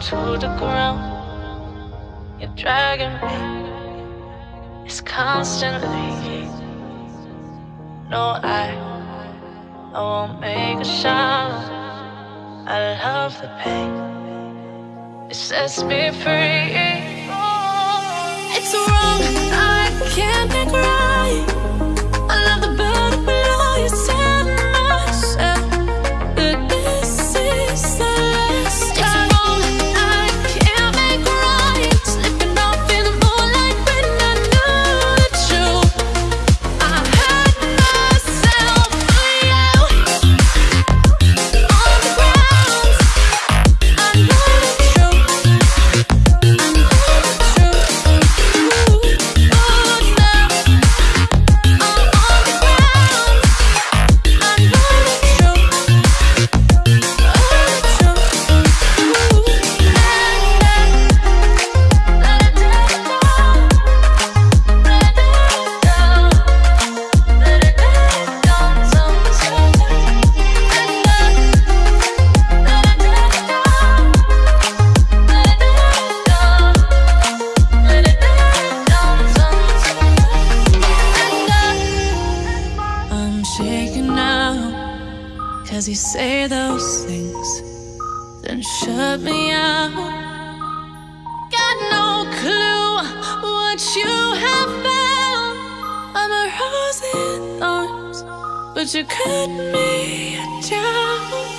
to the ground. You're dragging me. It's constantly. No, I, I won't make a sound. I love the pain. It sets me free. It's wrong, I can't make right. Cause you say those things, then shut me out. Got no clue what you have found. I'm a rose in thorns, but you cut me down.